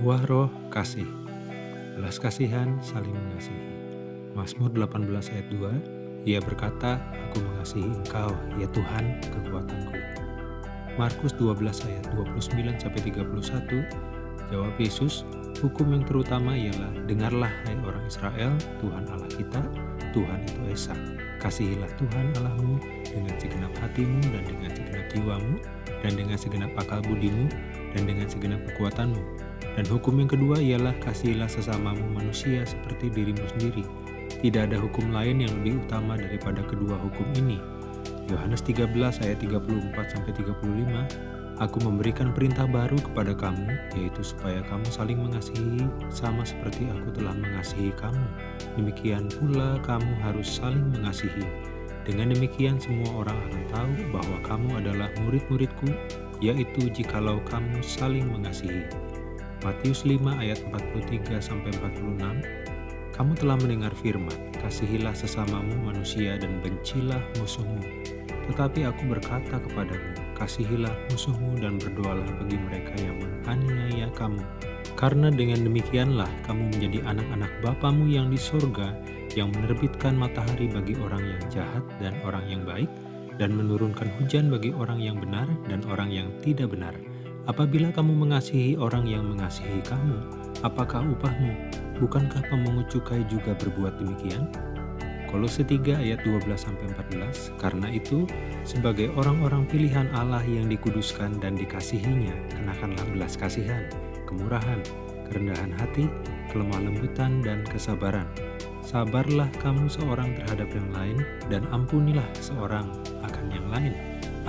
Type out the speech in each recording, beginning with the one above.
Buah roh kasih, belas kasihan saling mengasihi. Mazmur 18 ayat 2, Ia berkata, Aku mengasihi engkau, ya Tuhan, kekuatanku. Markus 12 ayat 29-31, jawab Yesus, Hukum yang terutama ialah, Dengarlah hai orang Israel, Tuhan Allah kita, Tuhan itu Esa. Kasihilah Tuhan Allahmu dengan segenap hatimu dan dengan segenap jiwamu, dan dengan segenap akal budimu, dan dengan segenap kekuatanmu dan hukum yang kedua ialah kasihilah sesamamu manusia seperti dirimu sendiri. Tidak ada hukum lain yang lebih utama daripada kedua hukum ini. Yohanes 13 ayat 34-35 Aku memberikan perintah baru kepada kamu, yaitu supaya kamu saling mengasihi sama seperti aku telah mengasihi kamu. Demikian pula kamu harus saling mengasihi. Dengan demikian semua orang akan tahu bahwa kamu adalah murid-muridku, yaitu jikalau kamu saling mengasihi. Matius 5 ayat 43 sampai 46 Kamu telah mendengar firman, kasihilah sesamamu manusia dan bencilah musuhmu. Tetapi aku berkata kepadamu, kasihilah musuhmu dan berdoalah bagi mereka yang menganiaya kamu. Karena dengan demikianlah kamu menjadi anak-anak Bapamu yang di sorga, yang menerbitkan matahari bagi orang yang jahat dan orang yang baik, dan menurunkan hujan bagi orang yang benar dan orang yang tidak benar. Apabila kamu mengasihi orang yang mengasihi kamu, apakah upahmu? Bukankah pemungut cukai juga berbuat demikian? Kolose 3 ayat 12-14 Karena itu, sebagai orang-orang pilihan Allah yang dikuduskan dan dikasihinya, kenakanlah belas kasihan, kemurahan, kerendahan hati, kelemah lembutan, dan kesabaran. Sabarlah kamu seorang terhadap yang lain, dan ampunilah seorang akan yang lain.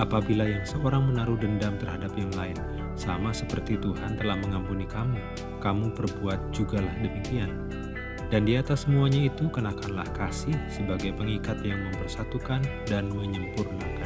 Apabila yang seorang menaruh dendam terhadap yang lain, sama seperti Tuhan telah mengampuni kamu, kamu perbuat jugalah demikian. Dan di atas semuanya itu kenakanlah kasih sebagai pengikat yang mempersatukan dan menyempurnakan.